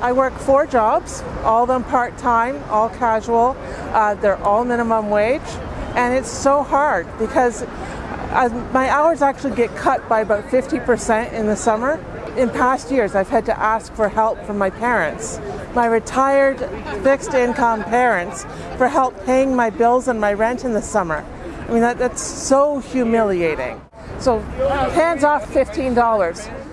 I work four jobs, all of them part-time, all casual. Uh, they're all minimum wage. And it's so hard because I, my hours actually get cut by about 50% in the summer. In past years, I've had to ask for help from my parents, my retired fixed income parents, for help paying my bills and my rent in the summer. I mean, that, that's so humiliating. So hands off $15.